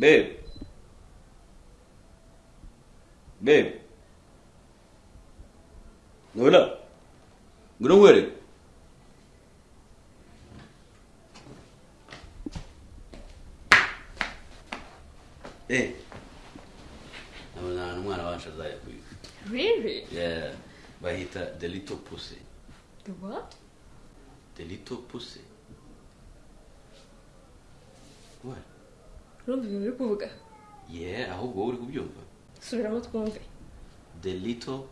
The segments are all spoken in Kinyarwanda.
Babe. Babe. Ngồi đó. Ngồi đó ngồi đi. Hey. I was on one of that Really? Yeah. Bahita delito pussy. The what? Delito pussy. Urumva ibintu uri kuvuga? yeah ahubwo wowe uri kubyumva Subiramo twumve. the little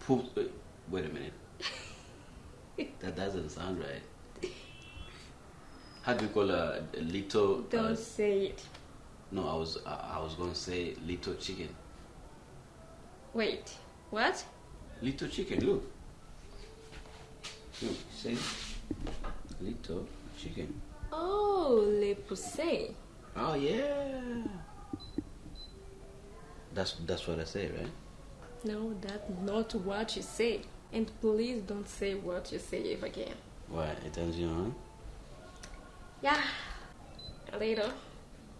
puss wait, wait a minute that doesn't sound right how do you call a, a little uh, Don't say it. no i was I, I was going to say little chicken Wait. What? little chicken look look see little chicken Oh, le poussé. Oh yeah that's that's what i say right No, that's not what you say. And please don't say what you say ever again. why it turns you on Yeah, a little.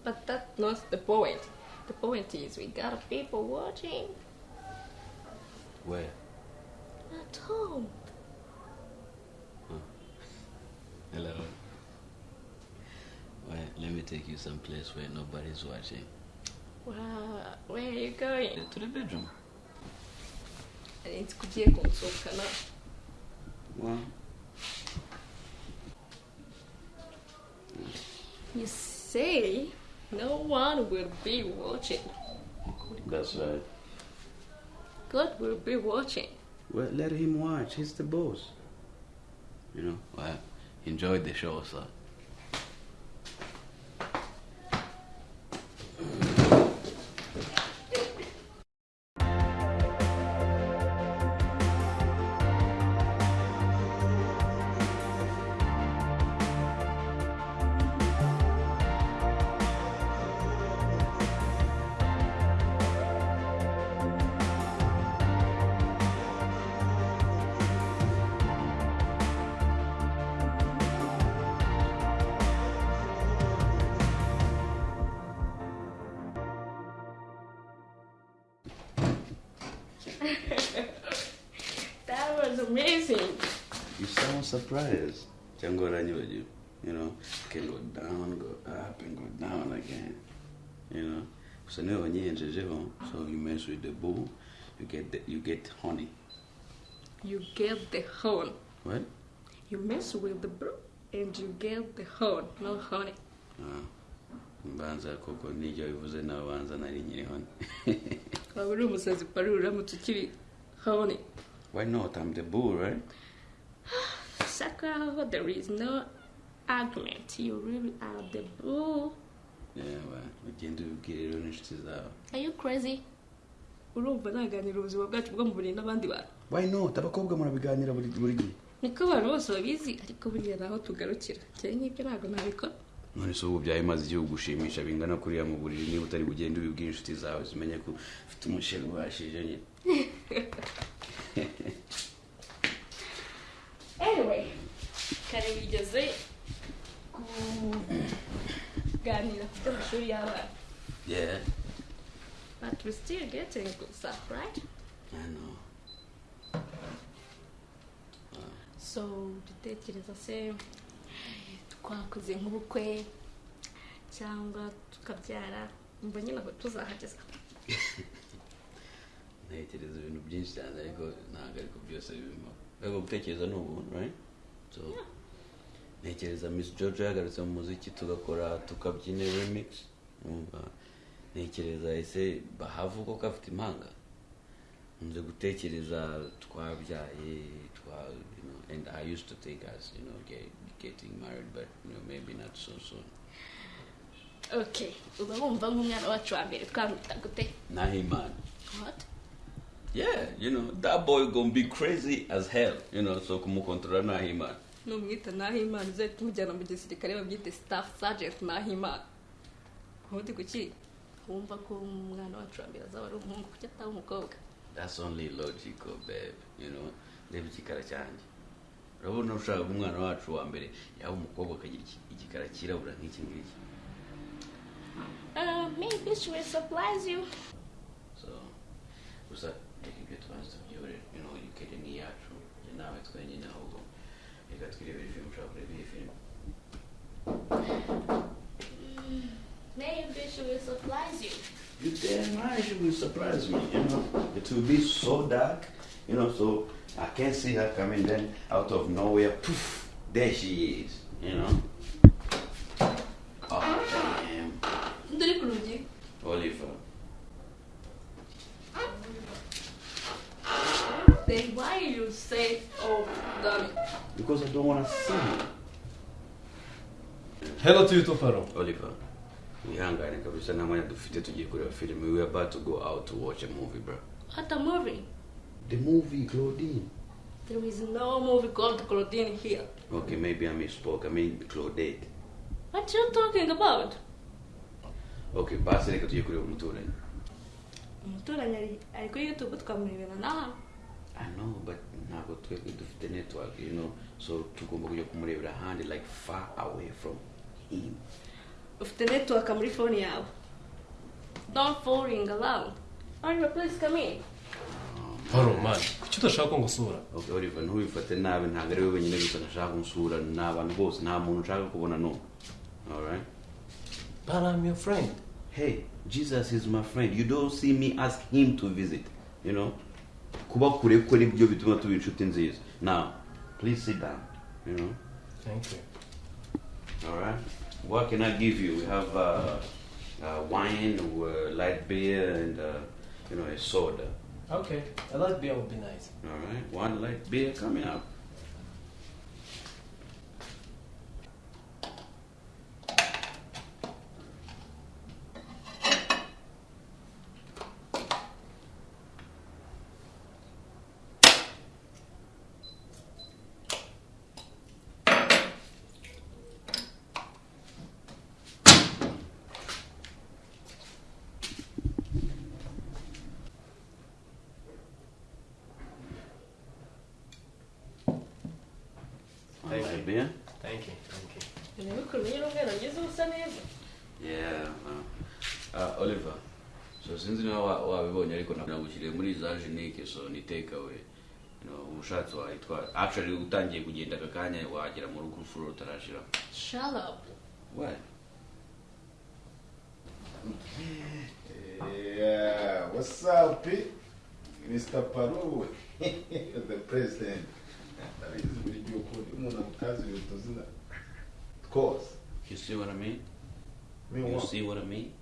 But that's not the point. The point is we got people watching where at home. Hello. Well, let me take you someplace where nobody's watching. Wow, where are you going? Eh, to the bedroom. It's kugiye kunsohokana. Well, You say no one will be watching. that's right. God will be watching. Well, let him watch. He's the boss. You know, well, enjoy the show, sir. Surprised. Jango Ranyoju. You know, can go down, go up, and go down again. You know. So now when you enter home, so you mess with the bull, you get the, you get honey. You get the horn. What? You mess with the bull and you get the horn, no honey. Ah. mbanza koko nijyo bivuze nabanza nari nyiri hano waba uri umusazi pari uramutse ukiri honey. why not i'm the bull right Sakura, there is no argument. You really are the bull. yeah well ugende ubibwire rero n'inshuti zawe Are you crazy? urumva naganira ubuzima bwacu bwo mu buriri n'abandi bantu. Why not? Abakobwa murabiganira buri buri gihe. Niko abantu bose babizi ariko buriya naho tugarukira. Cyane nk'ibyo ntabwo nabikora. None se ubu byahimaze igihugu gushimisha bingana kuriya mu buriri niba utari bugende ubibwire inshuti zawe zimenye ko ufite umushinga ubashije nyine. anyway. Kare wigeze kuganira ku by'amashuri y'abana. Yeah. But we still getting good stuff right? I know. So dutekereza se twakoze nk'ubukwe cyangwa tukabyara mba nyine aho tuzahageza ntekereza ibintu byinshi cyane ariko ntabwo ariko byose birimo ariko gutekereza ni ubuntu ntekereza miss george yagarutse mu muziki tugakora tukabyina remix. Ntekereza ese bahavu koko afite impanga? Nze gutekereza twabyaye twa you know and i used to think us you know get, getting married but you know maybe not so soon. Okay. Uba wumva nk'umwana wacu wa mbere twamwita gute nahimana. What? Yeah you know that boy gonna be crazy as hell you know so kumukontorora nahimana numwita nahimana uzahita tumujyana mu gisirikare babyite staff sergeant nahimana ubundi kuki? Wumva ko umwana wacu wa mbere azaba ari umuhungu kuki ataba umukobwa? That's only logical, babe. You know, reba igikara cyanjye. Urabona ushaka umwana wacu wa mbere yaba umukobwa akagira igikara cyirabura nk'iki ngiki? Uh, maybe she will surprise you. so gusa tubanza tubyore you know iyacu njye nawe twenyine ahubwo reka twirebere filime ushaka kureba iyi filime Maybe she will surprise you. You damn right she will surprise me, you know. It will be so dark, you know, so I can't see her coming then out of nowhere, poof, there she is, you know. Because I don't want to see you. Hello to you Tofaro. Oliver. wihangane kabisa nta mwanya dufite tugiye kureba film. we are about to go out to watch a movie bro What a movie. the movie claudine There is no movie called Claudine here. okay maybe i misspoke i mean claudette What you talking about? okay basi umuturanyi umuturanyi ari- ari kuri youtube twamurebera na I know, but ntabwo twebwe dufite network, you know, so tugomba kujya kumurebera ahandi like far away from him. ufite network muri phone yawe don't fooling around Oliver please come in Paro, man. Kuki udashaka ko ngusura? Okay, Oliver, ntubifate nabi ntabwo ari we wenyine gusa nashaka kunsura ni abantu bose nta muntu nshaka kubona no. Alright? But I'm your friend. Hey, Jesus is my friend. You don't see me ask him to visit, you know? Kuba kure kwe nibyo bituma tuba inshuti nziza. Now, please sit down, you know? Thank you. All right. What can I give you? We have uh, uh, wine, uh, light beer, and uh, you know a soda. Okay, a light beer would be nice. All right. One light beer coming up. Thank Light you. beer. Thank you, thank you. Yeah. Uh, uh, Oliver. So sinzi niba wa- wabibonye ariko nagushyiriye muri za genike so ni take away. You know, ushatse wayitwara. Actually utangiye kugenda aka kanya wagera mu rugo furo utarashira. shut up What? Yeah, what's up, Pete? Mr. Paru, the president. Ndabizi buri gihe ukunda umuntu amutazi ibintu zina. Course. You see what I mean? Me You see what I mean?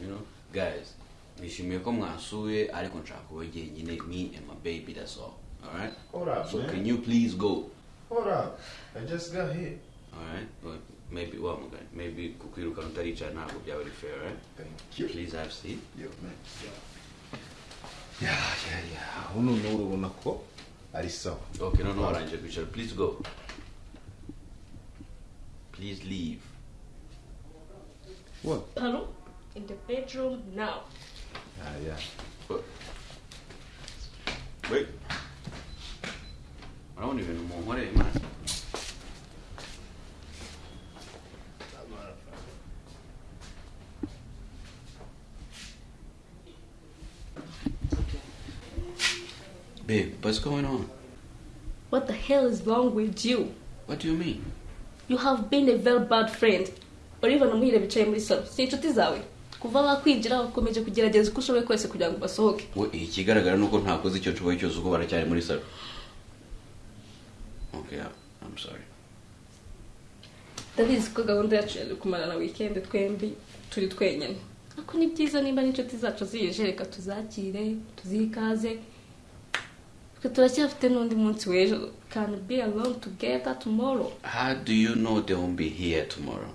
You know, guys, nishimiye ko mwasuye ariko nshaka kuba jyenyine me and my baby that's all. Alright? Up, So man. can you please go? Up. I just got here. Alright? Well, maybe well mugani. Maybe kukwirukana utaricara ntabwo byaba ari fair, right? Thank you. Please have seat. Yo, man. Yeah, yeah, yeah. Uno ni urabona ko Aristo. Okay, no, no, Ranger Richard. Please go. Please leave. What? Hello? In the bedroom now. Ah, yeah. But, wait. I don't even know what it is, man. Babe, what's going on? what the hell is wrong with you? What do you mean? you have been a very bad friend. Oliver na muhire bicaye muri salo. Si inshuti zawe. Kuva bakwinjira ukomeje kugerageza uko ushoboye kose kugira ngo basohoke. We, ikigaragara ni uko ntakoze icyo nshoboye cyose uko baracyari muri salo. Okay I'm- sorry. Ndabizi ko gahunda yacu yari kumarana wikendi twembi turi twenyine. Ariko ni byiza nimba n'inshuti zacu zije reka tuzakire tuzihe ikaze twe turacyafite n'undi munsi w'ejo can be alone together tomorrow. How do you know they won't be here tomorrow?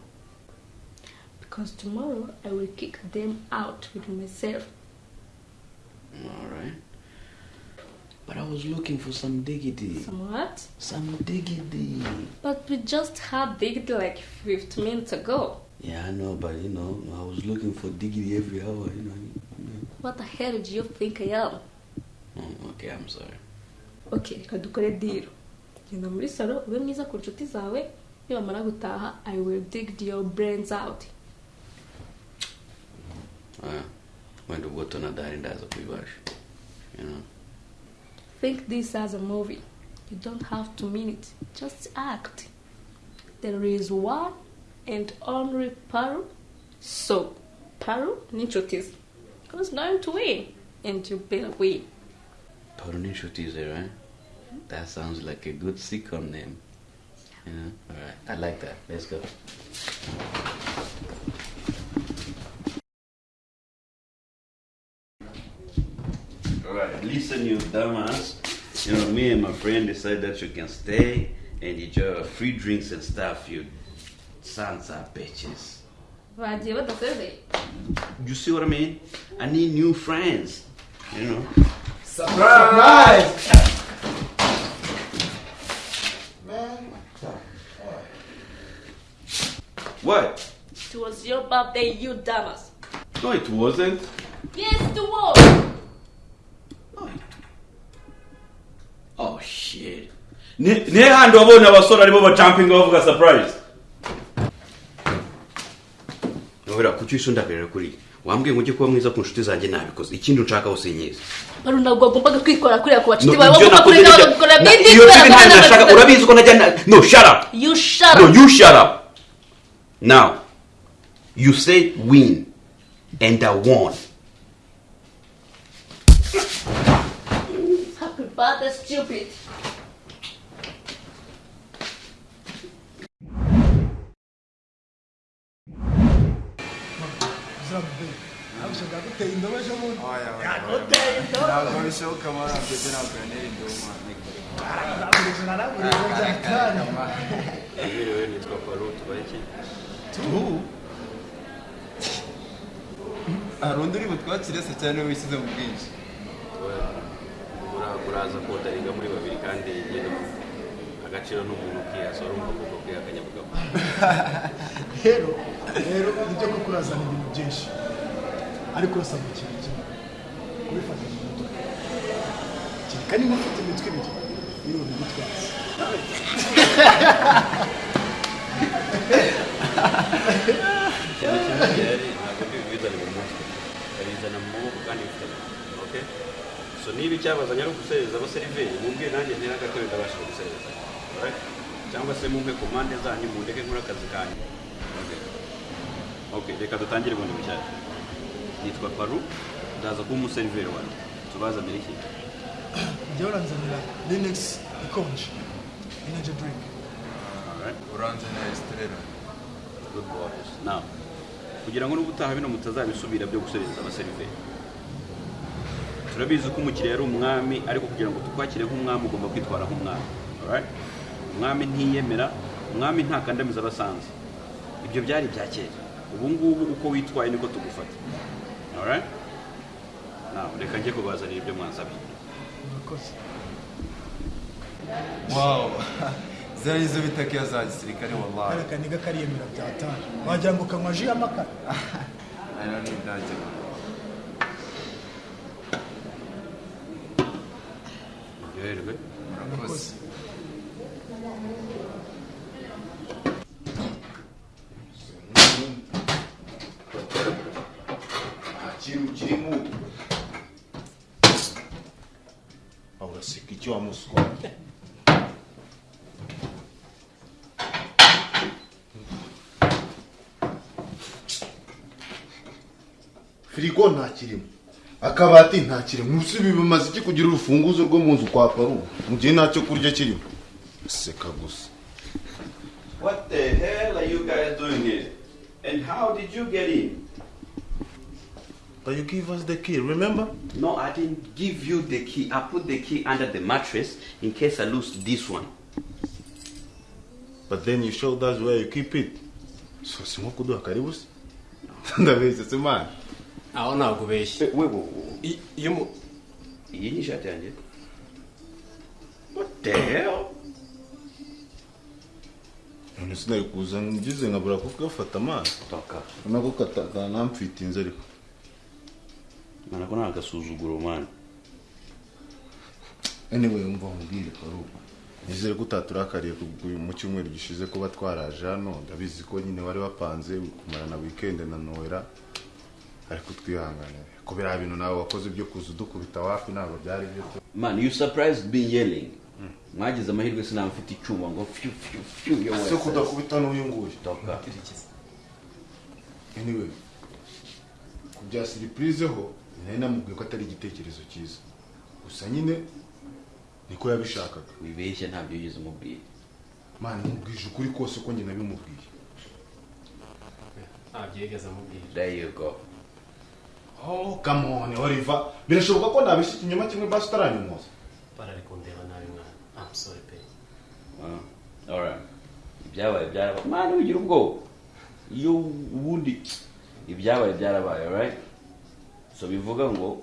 Because tomorrow I will kick them out with myself. All right but I was looking for some diggity. Some what? some diggity. But we just had digged like 15 minutes ago. Yeah I know but you know I was looking for diggity every hour you know what the hell do you think I am? Oh, okay I'm sorry ok reka dukore diro genda muri salo ube mwiza ku nshuti zawe nibamara gutaha i will dig your brains out ah, wenda ubwo tonadahari ndaza kubibasha Think this as a movie. You don't have to mean it. Just act. There is one and only Paru. So, Paru Ninchotis who's going to win. And you better win. Paul n'inshuti ze right that sounds like a good sitcom name you know alright I like that let's go Alright, listen, you dumbass. You know, me and my friend decided that you can stay and enjoy free drinks and stuff, you sons of bitches. You see what I mean? I need new friends. You know? Surprise! Man. What? it was your birthday you dumbass No, it wasn't. yes it was No. Oh shit. Ni ni handi wabonye abasore arimo ba jumping bavuga surprise. Nobera kuki usundagirira kuri wambwiye ngo ujye kuba mwiza ku nshuti zanjye nabikoze. Ikindi nshaka hose nyiza Paru ntabwo wagombaga kwikora kuriya ku No, bawe wagomba kureka bagakora bindi iyo kubera turi nashaka urabizi ko najya no shut up. You shut no you shut up. Now you say win and I won. Happy birthday, stupid. Guteye indobo ejo bundi ntabwo bishoboka muri abyo ntabwo yanera indoma naraburiza naraburiza byakanya Yewe nitwa Paru tubaye iki hari undi uri butwakire se cyane wisize mu bwinshi uraza kodariga muri babiri kandi nyine agaciro n'umuntu ukihasa urumva kuko kwihakanya bugabo rero rero ibyo ko kurazana ibintu byinshi ariko urasaba ikintu kimwe kubifata mu mutwe kereka niba ufite imitwe ibiri niba ubigutwaza ikintu kimwe gihari ntabwo ndi mu mutwe babizana mu maboko kandi bifite okay. So niba icyabazanye ari ugusereza abaseriveri mubwiye nanjye ntera agatebe ndabasha gusereza alright cyangwa se mumpe ku mpande zanyu mundeke nkora akazi kanyu Okay. okay reka dutangire bundi bushyashya nitwa paru ndaza kuba umuseriveri wanjye tubazanire iki njyewe uranzanira linux ikonje energy drink. Na esitirera good boys now kugira ngo n'ubutaha bino mutazabisubira byo gusereza abaseriveri turabizi ko umukiriya ari umwami ariko kugira ngo tukwakire nk'umwami ugomba kwitwara nk'umwami. Alright? Umwami ntiyemera umwami ntakandamiza abasanze ibyo byari ibya kera. Ubu ngubu uko witwaye niko tugufata. Reka njye kubazanira ibyo mwansabye wawu ziriya nizo bita keya za gisirikare wallahi. Kareka niga kariyemera byatanga wagira ngo ukanywa ji y'amakara aya ni ibyanjye yoherwe. Murakoze. Firigo nta kirimo. Akabati nta kirimo. Ibi bimaze iki kugira urufunguzo rwo mu nzu kwa paru mu gihe nta cyo kurya kirimo. Seka gusa. What the hell are you guys doing here? And how did you get in? but you give us the key remember? No, I didn't give you the key. I put the key under the mattress in case I lose this one. but then you showed us where you keep it. So si nko kuduha karibu se ndabeshya se mani aho ntabwo ubeshye Wewe, I- iyo mu iyi ni ishati yanjye. None sinari kuza ngize nkabura ko gafata amazi nako katanamfitinze ariko. Mana ko nta gasuzuguro man. anyway umva nkubwire paru nizere ko utaturakariye mu cyumweru gishize kuba twaraje hano. Ndabizi ko nyine wari wapanze kumarana weekend na noera ariko twihanganire ko biriya bintu nawe wakoze byo kuza udukubita wapi ntabwo byari byo tu man you surprised being yelling. Mwagize amahirwe sinaba mfite icyuma ngo fyu fyu fyu yo ese kudakubita n'uyu nguyu. Toka. Anyway ku bya siripurize ho nari namubwiye ko atari igitekerezo cyiza. Gusa nyine niko yabishakaga. Wibeshye ntabyo yigeze umubwira mani mubwije ukuri kose uko njye nabimubwiye. Ntabyo yigeze amubwira. There you go. Oh come on oliver. Birashoboka ko nabishya ikinyoma kimwe basi utaranyumuza barari kundeba nabi mwana I'm sorry pe Ah, alright ibyabaye byarabaye. Mani wigira ubwoba. Iyo ubundi ibyabaye byarabaye alright so bivuga ngo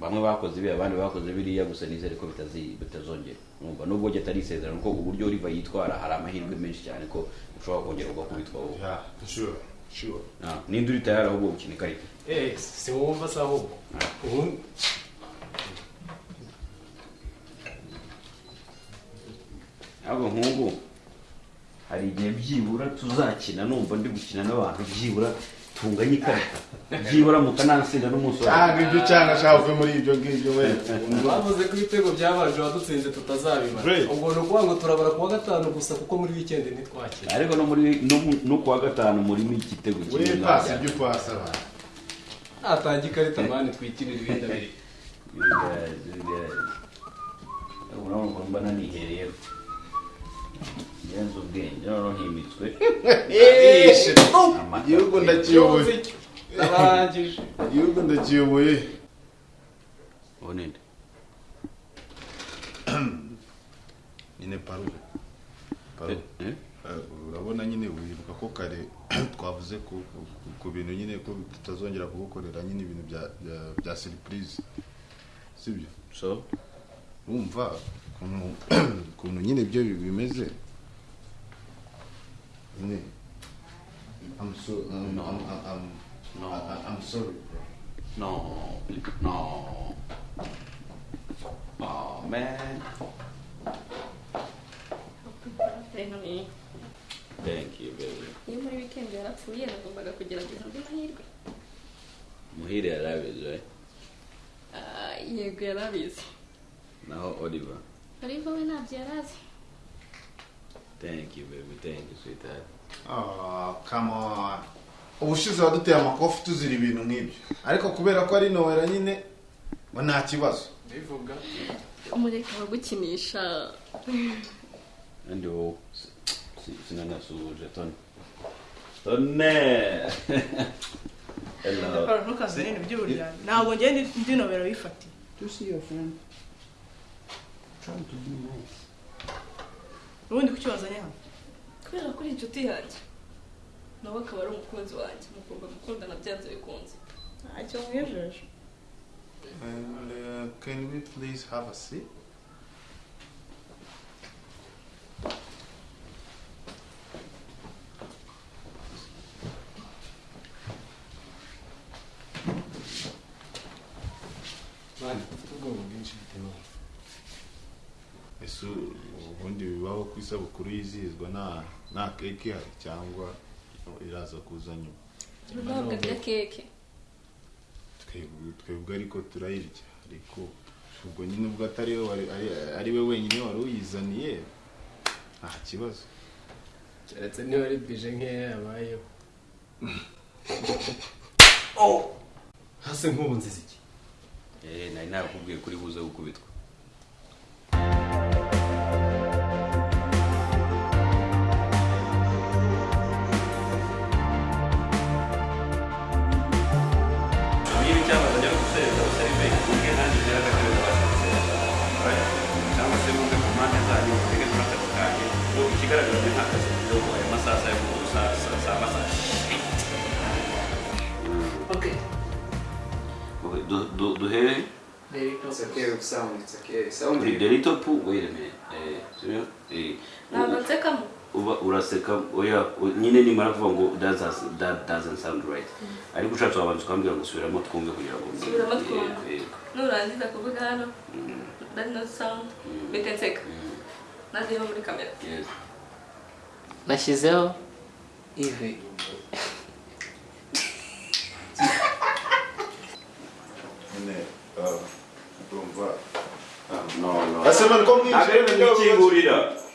bamwe bakoze ibi abandi bakoze biriya gusa nizere ko bitazongera. Numva nubwo njye atari isezerano ko uburyo Oliver yitwara hari amahirwe menshi cyane ko ushobora kongera ugakubitwa wowe. Yeah sure. Ah, ninde uri tayari ahubwo gukina ikarita eh si wumva se ahubwo ahubwo nk'ubu hari igihe byibura tuzakina numva ndi gukina n'abantu byibura. Tunganye ikarita byibura mukanansinda n'umunsi wa cyangwa ibyo cyangwa ashaka uve muri ibyo ngibyo we bavuze ko ibitego byabanje wadutsinze tutazabibara ubwo ni ukuvuga ngo turabara kuwa gatanu gusa kuko muri wikendi ntitwakira ariko no muri no, kuwa gatanu murimo igitego we kimwe pasi mwajyana. ibyo upasa abantu natanga ikarita mani twikinira ibindi abiri urabona ukuntu mba nanihereye ngenza ubwenge noneho himitswe igihugu ndakiyoboye. Igihugu ndakiyoboye. Ubu ninde nyine paruve Eh? Eh, urabona nyine wibuka ko kare twavuze ku, bintu nyine ko tutazongera kugukorera nyine ibintu bya surprise. Sibyo? So? Wumva ukuntu ukuntu nyine ibyo bimeze. Nyine I'm so I'm, I'm, I'm, I'm, No. I- I'm sorry bro. no. No. Oh man. Thank you baby. Iyo muri weekend yarapfuye nagombaga kugerageza andi mahirwe. Muhire yarabizi we Ah, yego yarabizi naho oliver. Ariko we ntabyo yarazi thank you baby. Thank you sweetheart. Oh, come on. ubushize waduteye amakofi tuzira ibintu nk'ibyo. Ariko kubera ko ari nowera nyine ngo nta kibazo. Bivuga. Umureka bagukinisha kandi wowe si- si- sinanasuhuje tone tone hello. Ntukazane ibintu by'uburyarya ntabwo njye ndi- nomero bifatiye to see your friend. Trying to be nice. Ubundi kuki wazanye hano kubera ko uri inshuti yanjye nawe akaba ari umukunzi wanjye mugomba gukundana byanze bikunze ntacyo mwijeje And, uh, can we please have a seat? mani ufite ubwoba bwinshi bitewe ese ubundi bibaho ku isabukuru yizihizwa nta nta keke ihari cyangwa iraza kuza nyuma. Ntabwo keke twebwe ariko turayirya ariko ubwo nyine ubwo atari we wenyine wari uyizaniye nta kibazo. Keretse niba ari bije nkeya yabayeho. Hasi nk'ubu nziza iki? Eh nari nakubwiye kuri buze gukubitwa. Okay, du- du- duhere It's okay with sound, it's okay. Sound kuri the little pool wait a minute. Eh sibyo eh ntabwo nsekamo uba uraseka oya nyine nimara kuvuga ngo that does- that doesn't sound right. Ariko ushatse wabanza ukambwira ngo subiramo twumve kugira ngo Subiramo twumve. Yego, yego. nurangiza kuvuga hano that no sound bite nseka Mm, nazeba muri kamera. Yes. nashyizeho ivi. Amen. Amen. Amen. Amen.